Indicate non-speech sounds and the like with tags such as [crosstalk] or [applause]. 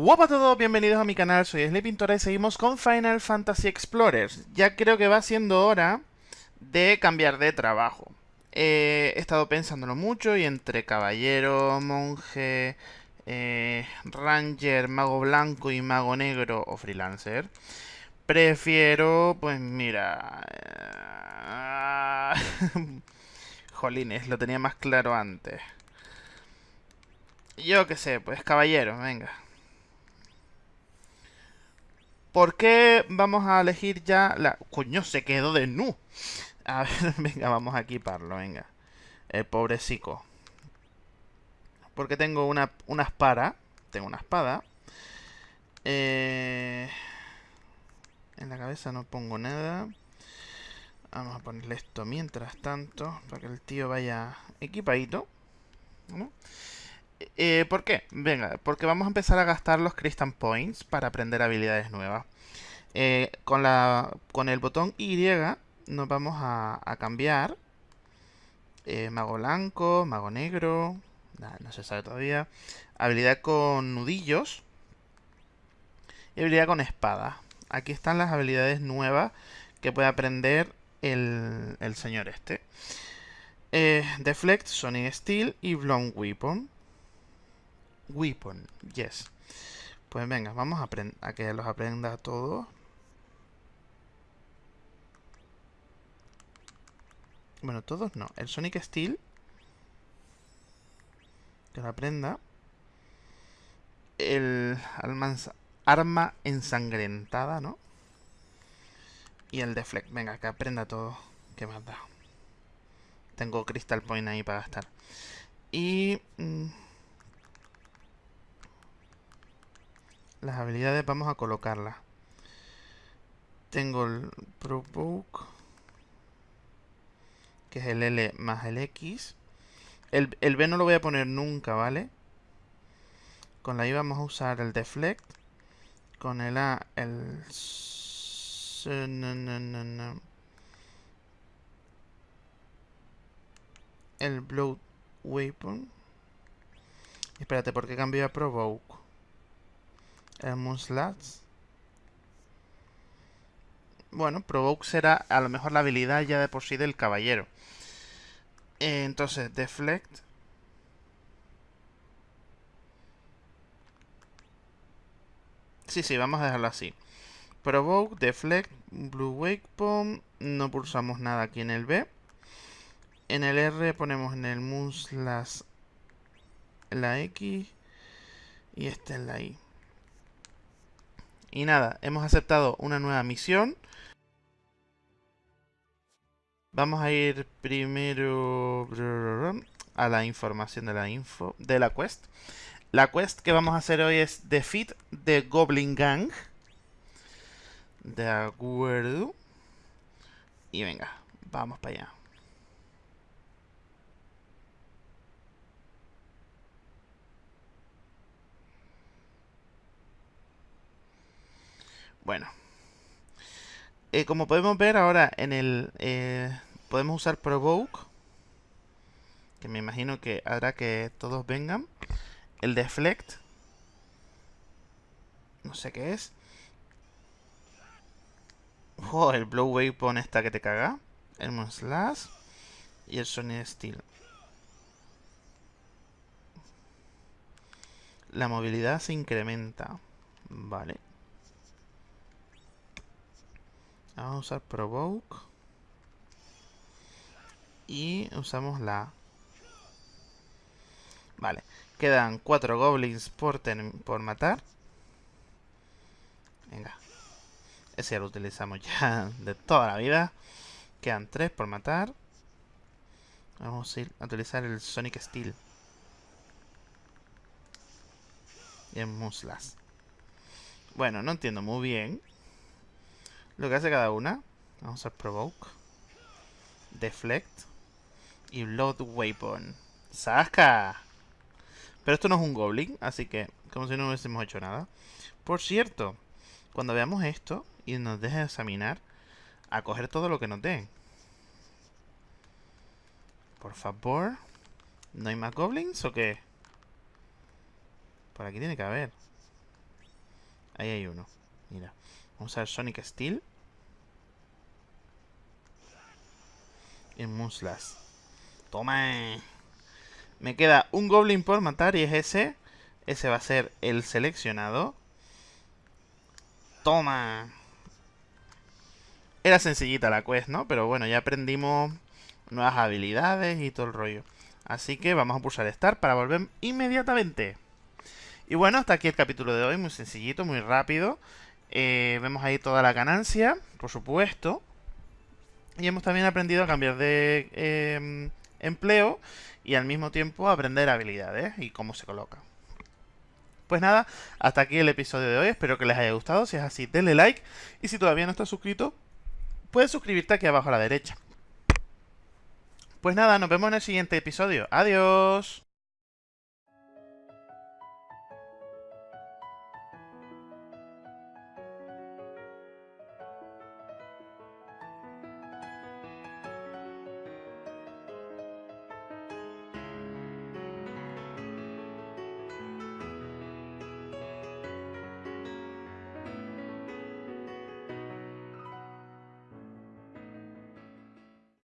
Hola a todos, bienvenidos a mi canal, soy Sly Pintora y seguimos con Final Fantasy Explorers. Ya creo que va siendo hora de cambiar de trabajo. Eh, he estado pensándolo mucho y entre caballero, monje, eh, ranger, mago blanco y mago negro o freelancer, prefiero, pues mira... Eh, [laughs] jolines, lo tenía más claro antes. Yo qué sé, pues caballero, venga. ¿Por qué vamos a elegir ya la... Coño, se quedó de nu. A ver, [laughs] venga, vamos a equiparlo, venga. El pobrecico. Porque tengo una, una espada. Tengo una espada. Eh... En la cabeza no pongo nada. Vamos a ponerle esto mientras tanto. Para que el tío vaya equipadito. ¿no? Eh, ¿Por qué? Venga, porque vamos a empezar a gastar los Crystal Points para aprender habilidades nuevas. Eh, con, la, con el botón Y nos vamos a, cambiar. Eh, mago blanco, mago negro. no se sabe todavía. Habilidad con nudillos. Y habilidad con espada. Aquí están las habilidades nuevas que puede aprender el, el señor este. Deflect, Sonic Steel y Blown Weapon. Weapon, yes. Pues venga, vamos a, a que los aprenda todos. Bueno, todos no. El Sonic Steel. Que lo aprenda. El arma ensangrentada, ¿no? Y el Deflect. Venga, que aprenda todo. ¿Qué más da? Tengo Crystal Point ahí para gastar. Y... Mm, Las habilidades vamos a colocarlas. Tengo el Provoke, que es el L más el X. El, el B no lo voy a poner nunca, ¿vale? Con la I vamos a usar el Deflect. Con el A, el... El Blood Weapon. Espérate, ¿por qué cambió a Provoke? El Moonslats. Bueno, Provoke será a lo mejor la habilidad ya de por sí del caballero. Eh, entonces, Deflect. Sí, sí, vamos a dejarlo así. Provoke, Deflect, Blue Wake Bomb. No pulsamos nada aquí en el B. En el R ponemos en el Moonslats la X. Y este en la I. Y nada, hemos aceptado una nueva misión. Vamos a ir primero a la información de la info de la quest. La quest que vamos a hacer hoy es Defeat the Goblin Gang. De acuerdo. Y venga, vamos para allá. Bueno. Eh, como podemos ver ahora en el... Eh, podemos usar Provoke. Que me imagino que hará que todos vengan. El Deflect. No sé qué es. Oh, el Blow Weapon esta que te caga. El Slash. Y el Sonic Steel. La movilidad se incrementa. Vale. Vamos a usar Provoke. Y usamos la... Vale. Quedan cuatro goblins por, por matar. Venga. Ese ya lo utilizamos ya [laughs] de toda la vida. Quedan tres por matar. Vamos a, ir a utilizar el Sonic Steel. Y el Muslas. Bueno, no entiendo muy bien lo que hace cada una. Vamos a Provoke. Deflect. Y Blood Weapon. ¡Saska! Pero esto no es un Goblin, así que como si no hubiésemos hecho nada. Por cierto, cuando veamos esto y nos deje examinar, a coger todo lo que nos den. Por favor. ¿No hay más Goblins o qué? Por aquí tiene que haber. Ahí hay uno. Mira. Vamos a ver Sonic Steel. Y Muslas. Toma. Me queda un Goblin por matar y es ese. Ese va a ser el seleccionado. Toma. Era sencillita la quest, ¿no? Pero bueno, ya aprendimos nuevas habilidades y todo el rollo. Así que vamos a pulsar Start para volver inmediatamente. Y bueno, hasta aquí el capítulo de hoy, muy sencillito, muy rápido. Eh, vemos ahí toda la ganancia, por supuesto. Y hemos también aprendido a cambiar de em, empleo y al mismo tiempo aprender habilidades y cómo se coloca. Pues nada, hasta aquí el episodio de hoy, espero que les haya gustado, si es así denle like y si todavía no estás suscrito, puedes suscribirte aquí abajo a la derecha. Pues nada, nos vemos en el siguiente episodio. Adiós.